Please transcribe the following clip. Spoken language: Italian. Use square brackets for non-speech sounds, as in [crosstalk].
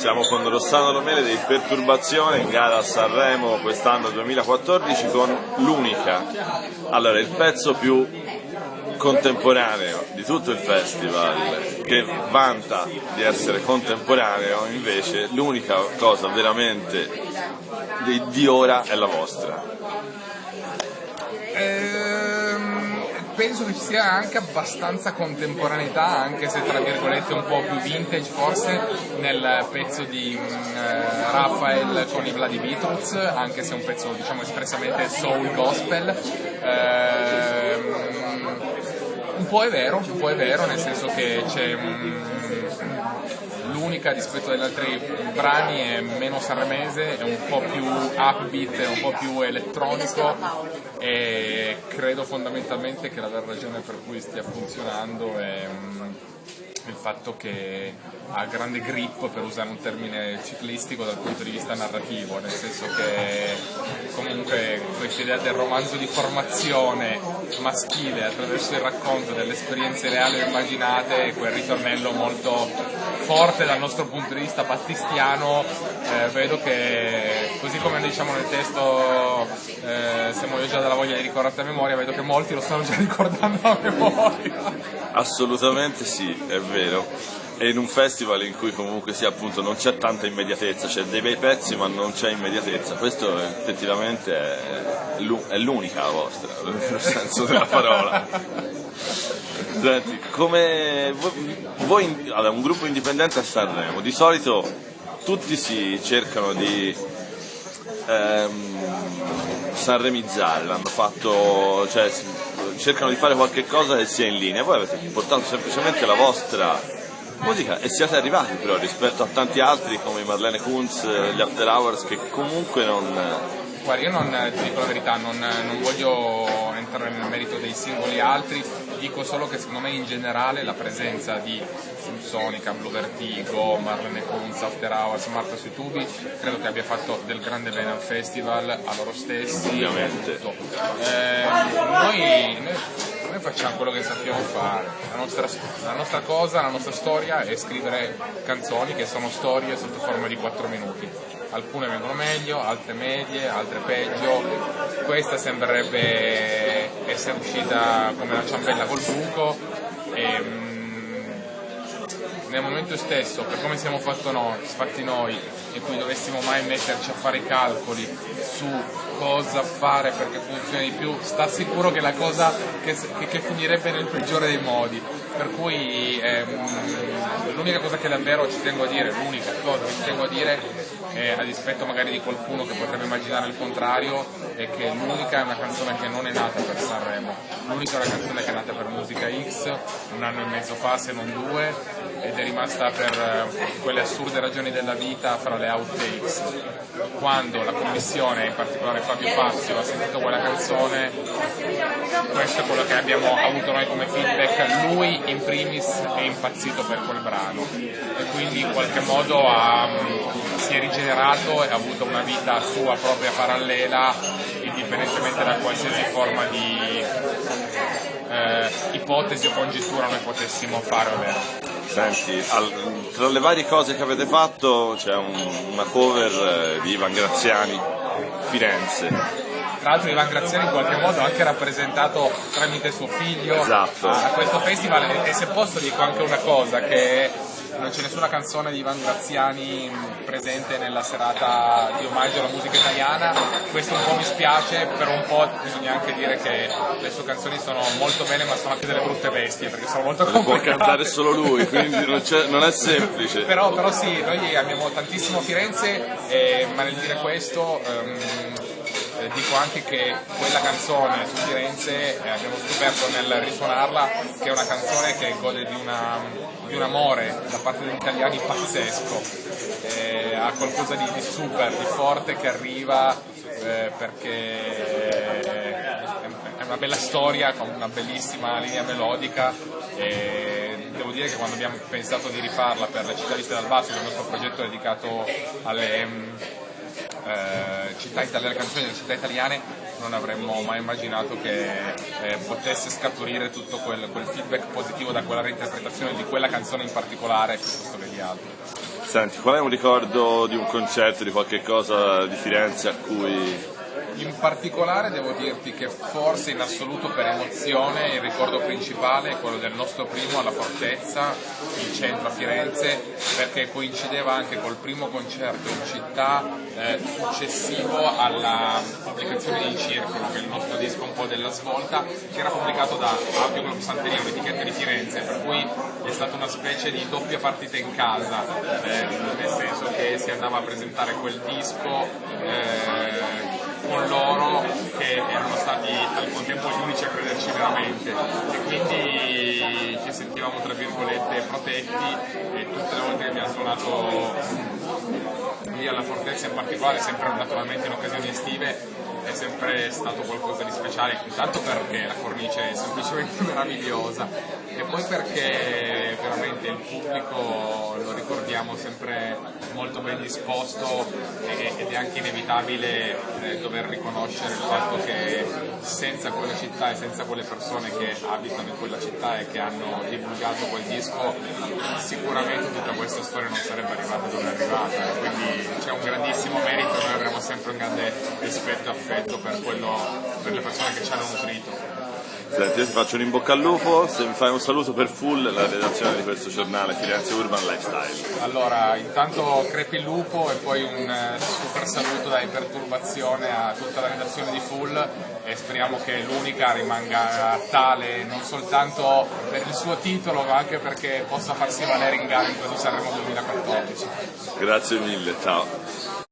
Siamo con Rossano Romele di Perturbazione in gara a Sanremo quest'anno 2014 con l'unica. Allora, il pezzo più contemporaneo di tutto il festival che vanta di essere contemporaneo invece l'unica cosa veramente di, di ora è la vostra penso che ci sia anche abbastanza contemporaneità, anche se tra virgolette un po' più vintage forse, nel pezzo di mm, eh, Raphael con i Vladi Beatles, anche se è un pezzo diciamo espressamente soul gospel. Un po' è vero, un po' è vero, nel senso che c'è un l'unica rispetto agli altri brani è meno sanremese, è un po' più upbeat, è un po' più elettronico e credo fondamentalmente che la vera ragione per cui stia funzionando è il fatto che ha grande grip per usare un termine ciclistico dal punto di vista narrativo, nel senso che comunque questa idea del romanzo di formazione maschile attraverso il racconto delle esperienze reali o immaginate, quel ritornello molto forte dal nostro punto di vista battistiano, eh, vedo che così come diciamo nel testo eh, se muoio già dalla voglia di ricordarti a memoria, vedo che molti lo stanno già ricordando a memoria. Assolutamente sì, è vero. E in un festival in cui comunque sia appunto non c'è tanta immediatezza, c'è dei bei pezzi ma non c'è immediatezza, questo effettivamente è l'unica vostra, [laughs] nel senso della parola. Senti, come voi, allora, un gruppo indipendente a Sanremo, di solito tutti si cercano di ehm, sanremizzare, l'hanno fatto, cioè cercano di fare qualche cosa che sia in linea, voi avete portato semplicemente la vostra musica e siete arrivati però rispetto a tanti altri come Marlene Kunz, gli After Hours che comunque non... Guarda, io non ti dico la verità, non, non voglio entrare nel merito dei singoli altri, dico solo che secondo me in generale la presenza di Sonica, Blue Vertigo, Marlene Kunz, After Hours, Marta sui tubi, credo che abbia fatto del grande bene al festival, a loro stessi. Ovviamente. Eh, noi, noi, noi, facciamo quello che sappiamo fare, la nostra, la nostra cosa, la nostra storia è scrivere canzoni che sono storie sotto forma di 4 minuti alcune vengono meglio, altre medie, altre peggio. Questa sembrerebbe essere uscita come la ciambella col buco. E, mm, nel momento stesso, per come siamo noi, fatti noi, in cui dovessimo mai metterci a fare i calcoli su cosa fare perché funzioni di più, sta sicuro che la cosa che, che, finirebbe nel peggiore dei modi. Per cui ehm, l'unica cosa che davvero ci tengo a dire, l'unica cosa che ci tengo a dire eh, a dispetto magari di qualcuno che potrebbe immaginare il contrario, è che l'unica è una canzone che non è nata per Sanremo, l'unica è una canzone che è nata per Musica X un anno e mezzo fa, se non due, ed è rimasta per eh, quelle assurde ragioni della vita fra le outtakes. Quando la commissione, in particolare Fabio Fazio, ha sentito quella canzone, questo è quello che abbiamo avuto noi come feedback, lui in primis è impazzito per quel brano e quindi in qualche modo ha, si è rigenerato e ha avuto una vita sua propria parallela indipendentemente da qualsiasi forma di eh, ipotesi o congettura noi potessimo fare o meno. Senti, al, tra le varie cose che avete fatto c'è un, una cover eh, di Ivan Graziani, Firenze. Tra l'altro Ivan Graziani in qualche modo ha anche rappresentato tramite suo figlio esatto. a, a questo festival e, e se posso dico anche una cosa che non c'è nessuna canzone di Ivan Graziani presente nella serata di omaggio alla musica italiana, questo un po' mi spiace, però un po' bisogna anche dire che le sue canzoni sono molto belle ma sono anche delle brutte bestie perché sono molto complicate. Può cantare solo lui, quindi non, non è semplice. però, però, sì, noi amiamo tantissimo Firenze, eh, ma nel dire questo... Um, eh, dico anche che quella canzone su Firenze eh, abbiamo scoperto nel risuonarla che è una canzone che gode di, una, di un amore da parte degli italiani pazzesco, eh, ha qualcosa di, di, super, di forte che arriva eh, perché è una bella storia con una bellissima linea melodica devo dire che quando abbiamo pensato di rifarla per la città che è il nostro progetto dedicato alle eh, città italiane, canzoni delle città italiane non avremmo mai immaginato che eh, potesse scaturire tutto quel, quel, feedback positivo da quella reinterpretazione di quella canzone in particolare piuttosto che di altre. Senti, qual è un ricordo di un concerto, di qualche cosa di Firenze a cui in particolare devo dirti che forse in assoluto per emozione il ricordo principale è quello del nostro primo alla Fortezza, in centro a Firenze, perché coincideva anche col primo concerto in città eh, successivo alla pubblicazione di Circolo, che è il nostro disco un po' della svolta, che era pubblicato da Audio Club Santeria, un'etichetta di Firenze, per cui è stata una specie di doppia partita in casa, eh, nel senso che si andava a presentare quel disco. Eh, con loro che erano stati al contempo gli unici a crederci veramente. E quindi ci sentivamo tra virgolette protetti e tutte le volte che abbiamo suonato lì alla fortezza in particolare, sempre naturalmente in occasioni estive, è sempre stato qualcosa di speciale, intanto perché la cornice è semplicemente [laughs] meravigliosa e poi perché il pubblico lo ricordiamo sempre molto ben disposto ed è anche inevitabile eh, dover riconoscere il fatto che senza quella città e senza quelle persone che abitano in quella città e che hanno divulgato quel disco sicuramente tutta questa storia non sarebbe arrivata dove è arrivata. Quindi c'è un grandissimo merito noi avremo sempre un grande rispetto e affetto per, quello, per le persone che ci hanno nutrito Senti, io ti faccio un in bocca al lupo, se mi fai un saluto per Full, la redazione di questo giornale Firenze Urban Lifestyle. Allora, intanto crepi il lupo e poi un eh, super saluto da Iperturbazione a tutta la redazione di Full e speriamo che l'unica rimanga tale non soltanto per il suo titolo ma anche perché possa farsi valere in gara in questo Sanremo 2014. Grazie mille, ciao.